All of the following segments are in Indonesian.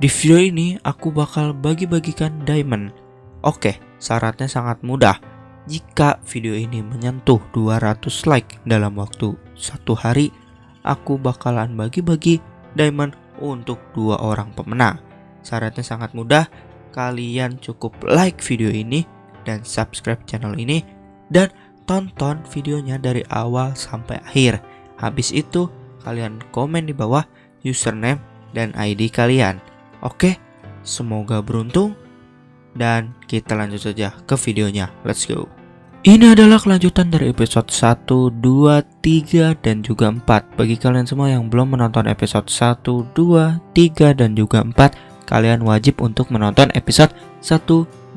Di video ini aku bakal bagi-bagikan diamond. Oke, syaratnya sangat mudah. Jika video ini menyentuh 200 like dalam waktu satu hari, aku bakalan bagi-bagi diamond untuk dua orang pemenang. Syaratnya sangat mudah, kalian cukup like video ini dan subscribe channel ini dan tonton videonya dari awal sampai akhir. Habis itu, kalian komen di bawah username dan ID kalian. Oke, semoga beruntung dan kita lanjut saja ke videonya. Let's go. Ini adalah kelanjutan dari episode 1, 2, 3, dan juga 4 Bagi kalian semua yang belum menonton episode 1, 2, 3, dan juga 4 Kalian wajib untuk menonton episode 1, 2,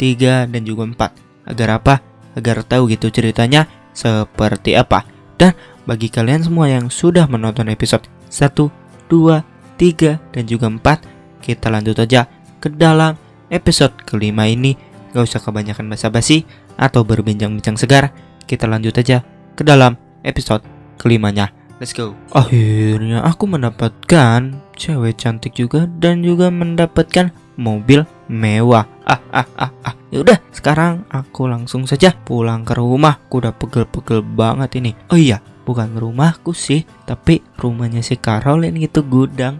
3, dan juga 4 Agar apa? agar tahu gitu ceritanya seperti apa. Dan bagi kalian semua yang sudah menonton episode 1, 2, 3, dan juga 4, kita lanjut aja ke dalam episode kelima ini. Gak usah kebanyakan basa-basi atau berbincang-bincang segar, kita lanjut aja ke dalam episode kelimanya. Let's go. Akhirnya aku mendapatkan cewek cantik juga dan juga mendapatkan mobil mewah. Ah ah ah ah. Yaudah, sekarang aku langsung saja pulang ke rumah. Aku udah pegel-pegel banget ini. Oh iya, bukan rumahku sih, tapi rumahnya si Caroline itu gudang.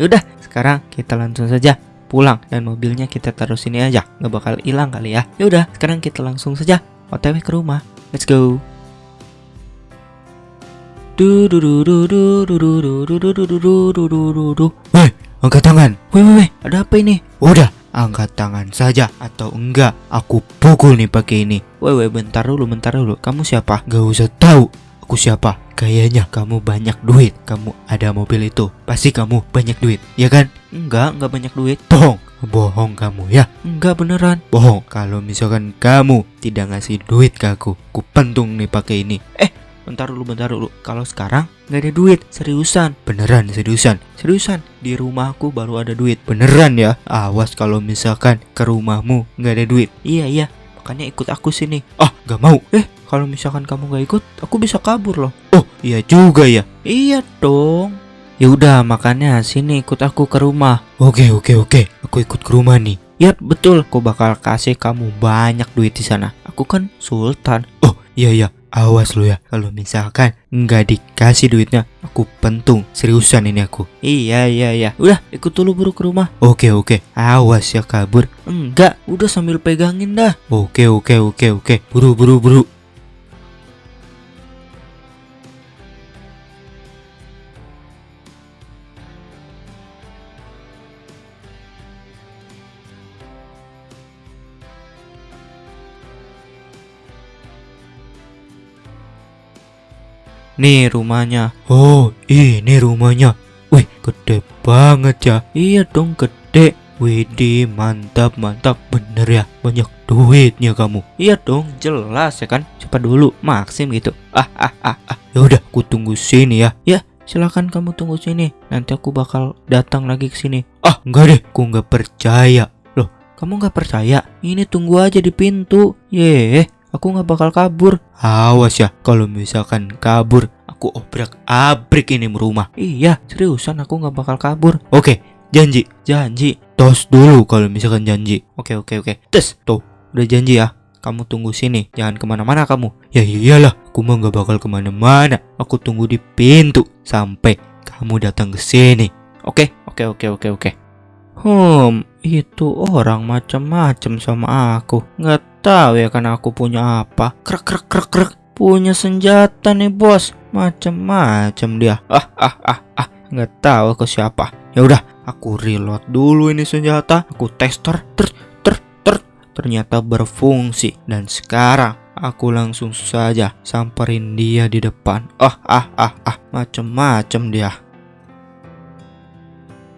Yaudah, sekarang kita langsung saja pulang dan mobilnya kita taruh sini aja. Nggak bakal hilang kali ya. Yaudah, sekarang kita langsung saja otw ke rumah. Let's go. Hei, angkat tangan. Woi, woi, ada apa ini? Udah, angkat tangan saja atau enggak aku pukul nih pakai ini. Woi, woi, bentar dulu, bentar dulu. Kamu siapa? Gak usah tahu aku siapa. Kayaknya kamu banyak duit. Kamu ada mobil itu. Pasti kamu banyak duit, ya kan? Enggak, enggak banyak duit. Bohong. Bohong kamu ya? Enggak beneran. Bohong. Kalau misalkan kamu tidak ngasih duit ke aku, ku pentung nih pakai ini. Eh, bentar dulu bentar dulu kalau sekarang nggak ada duit seriusan beneran seriusan seriusan di rumahku baru ada duit beneran ya awas kalau misalkan ke rumahmu nggak ada duit iya iya makanya ikut aku sini ah nggak mau eh kalau misalkan kamu nggak ikut aku bisa kabur loh oh iya juga ya iya dong Ya udah makanya sini ikut aku ke rumah. Oke oke oke, aku ikut ke rumah nih. Yap betul, aku bakal kasih kamu banyak duit di sana. Aku kan sultan. Oh iya iya, Awas lo ya, kalau misalkan nggak dikasih duitnya, aku pentung. Seriusan ini aku. Iya iya iya. Udah, ikut dulu buru ke rumah. Oke oke. Awas ya kabur. Enggak, udah sambil pegangin dah. Oke oke oke oke. Buru buru buru. Nih rumahnya. Oh, ini rumahnya. Wih, gede banget ya. Iya dong, gede. Widih, mantap, mantap. Bener ya, banyak duitnya kamu. Iya dong, jelas ya kan. Cepat dulu, Maksim gitu. Ah, ah, ah, ah. Ya udah, aku tunggu sini ya. Ya, silakan kamu tunggu sini. Nanti aku bakal datang lagi ke sini. Ah, enggak deh, aku nggak percaya. Loh, kamu nggak percaya? Ini tunggu aja di pintu. Yeh, aku nggak bakal kabur. Awas ya, kalau misalkan kabur, aku obrak abrik ini rumah. Iya, seriusan aku nggak bakal kabur. Oke, janji, janji. Tos dulu kalau misalkan janji. Oke, oke, oke. Tes, tuh, udah janji ya. Kamu tunggu sini, jangan ke mana-mana kamu. Ya iyalah, aku mah nggak bakal ke mana-mana. Aku tunggu di pintu sampai kamu datang ke sini. Oke, oke, oke, oke, oke. Hmm, itu orang macam-macam sama aku. Nggak tahu ya kan aku punya apa. Krek krek krek krek. Punya senjata nih bos. Macam-macam dia. Ah ah ah ah. Nggak tahu aku siapa. Ya udah, aku reload dulu ini senjata. Aku tester. Ter ter ter. Ternyata berfungsi. Dan sekarang aku langsung saja samperin dia di depan. Ah ah ah ah. Macam-macam dia.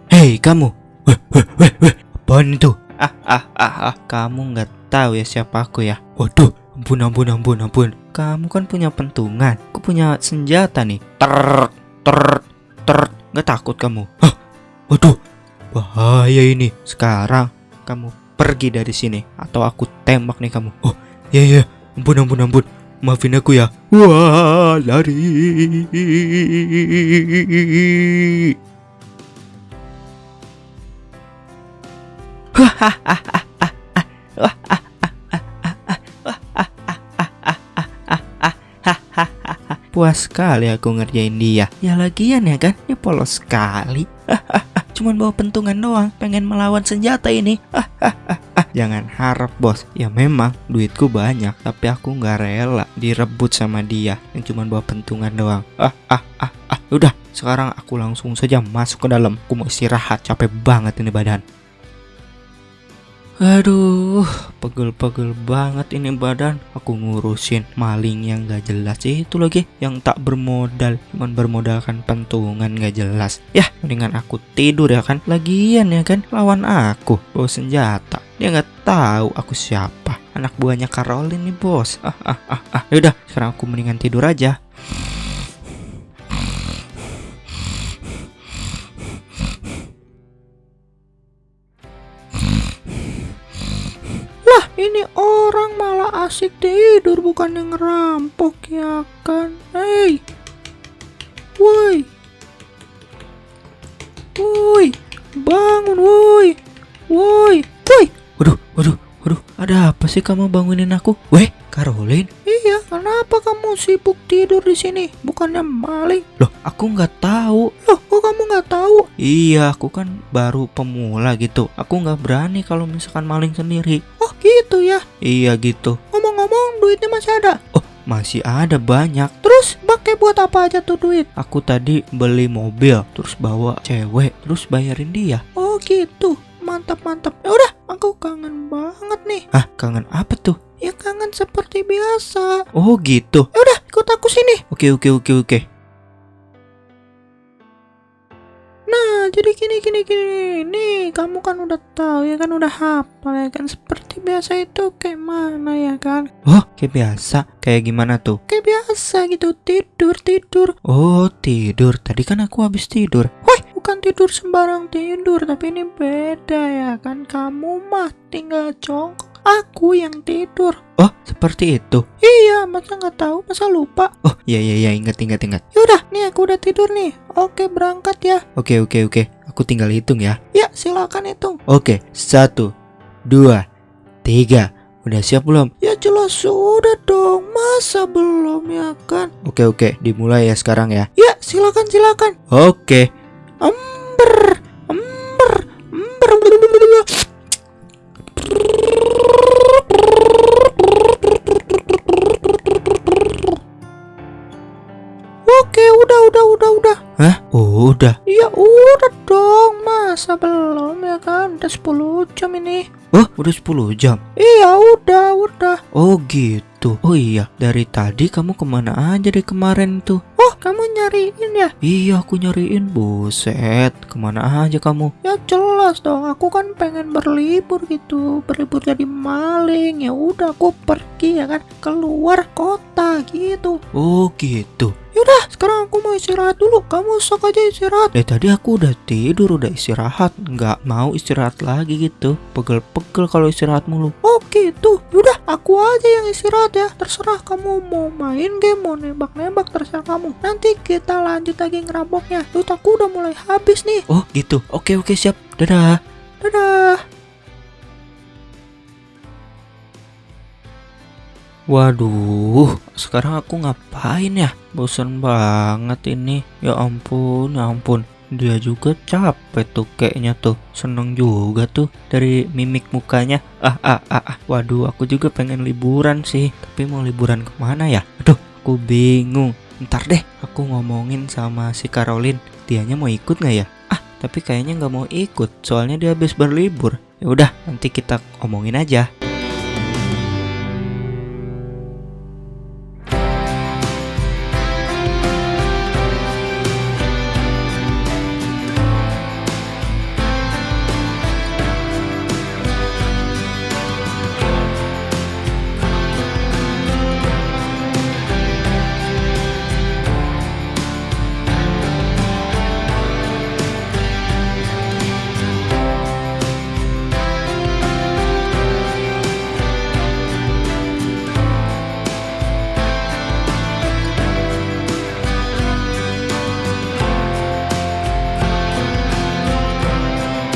Hei kamu, Weh, weh, weh, weh, apaan itu? Ah, ah, ah, ah, kamu nggak tahu ya siapa aku ya? Waduh, ampun, ampun, ampun, ampun. Kamu kan punya pentungan, aku punya senjata nih. Ter, ter, ter, nggak takut kamu? Hah, waduh, bahaya ini. Sekarang kamu pergi dari sini atau aku tembak nih kamu. Oh, iya, iya, ampun, ampun, ampun. Maafin aku ya. Wah, lari. Puas sekali aku ngerjain dia. Ya lagian ya kan, dia polos sekali. Cuman bawa pentungan doang, pengen melawan senjata ini. Jangan harap bos. Ya memang duitku banyak, tapi aku nggak rela direbut sama dia yang cuman bawa pentungan doang. Ah ah ah ah. Udah, sekarang aku langsung saja masuk ke dalam. Aku mau istirahat, capek banget ini badan. Aduh, pegel-pegel banget ini badan. Aku ngurusin maling yang gak jelas itu lagi, yang tak bermodal, cuman bermodalkan pentungan gak jelas. Ya, mendingan aku tidur ya kan. Lagian ya kan, lawan aku bawa senjata. Dia nggak tahu aku siapa. Anak buahnya Caroline nih bos. Ah ah ah ah. Yaudah, sekarang aku mendingan tidur aja. Ini orang malah asik tidur bukan yang ngerampok ya kan? Hei. Woi. Woi. Bangun woi. Woi. Woi. Waduh, waduh, waduh. Ada apa sih kamu bangunin aku? Weh, Caroline? Kenapa kamu sibuk tidur di sini? Bukannya maling? Loh, aku nggak tahu. Loh, kok kamu nggak tahu? Iya, aku kan baru pemula gitu. Aku nggak berani kalau misalkan maling sendiri. Oh, gitu ya? Iya gitu. Ngomong-ngomong, duitnya masih ada? Oh, masih ada banyak. Terus pakai buat apa aja tuh duit? Aku tadi beli mobil, terus bawa cewek, terus bayarin dia. Oh, gitu. Mantap, mantap. Ya udah, aku kangen banget nih. Ah, kangen apa tuh? Ya kangen seperti biasa. Oh, gitu. Ya udah, ikut aku sini. Oke, oke, oke, oke. Nah, jadi gini gini gini. Nih, kamu kan udah tahu ya kan udah hafal ya kan seperti biasa itu kayak mana ya kan? Oh, kayak biasa. Kayak gimana tuh? Kayak biasa gitu, tidur tidur. Oh, tidur. Tadi kan aku habis tidur. Woi, bukan tidur sembarang tidur, tapi ini beda ya kan. Kamu mah tinggal jongkok. Aku yang tidur. Oh, seperti itu. Iya, masa nggak tahu, masa lupa. Oh, iya iya iya, ingat ingat ingat. Yaudah, nih aku udah tidur nih. Oke, berangkat ya. Oke oke oke. Aku tinggal hitung ya. Ya, silakan hitung. Oke, satu, dua, tiga. Udah siap belum? Ya jelas sudah dong. Masa belum ya kan? Oke oke, dimulai ya sekarang ya. Ya, silakan silakan. Oke. Ember, Udah 10 jam ini. Oh, udah 10 jam? Iya, udah, udah. Oh gitu. Oh iya, dari tadi kamu ke mana aja deh kemarin tuh? Oh, kamu nyariin ya? Iya, aku nyariin. Buset, ke mana aja kamu? Ya jelas dong, aku kan pengen berlibur gitu. Berlibur jadi maling. Ya udah, aku pergi ya kan keluar kota gitu. Oh gitu. Yaudah, sekarang aku mau istirahat dulu. Kamu sok aja istirahat. Dari tadi aku udah tidur, udah istirahat. Nggak mau istirahat lagi gitu. Pegel-pegel kalau istirahat mulu. Oh gitu. Yaudah, aku aja yang istirahat ya. Terserah kamu mau main game, mau nembak-nembak, terserah kamu. Nanti kita lanjut lagi ngerampoknya. Duit aku udah mulai habis nih. Oh gitu. Oke oke siap. Dadah. Dadah. Waduh, sekarang aku ngapain ya? Bosan banget ini. Ya ampun, ya ampun. Dia juga capek tuh kayaknya tuh. Seneng juga tuh dari mimik mukanya. Ah, ah, ah, ah. Waduh, aku juga pengen liburan sih. Tapi mau liburan ke mana ya? Aduh, aku bingung. Ntar deh, aku ngomongin sama si Caroline. Dianya mau ikut nggak ya? Ah, tapi kayaknya nggak mau ikut. Soalnya dia habis berlibur. Ya udah, nanti kita omongin aja.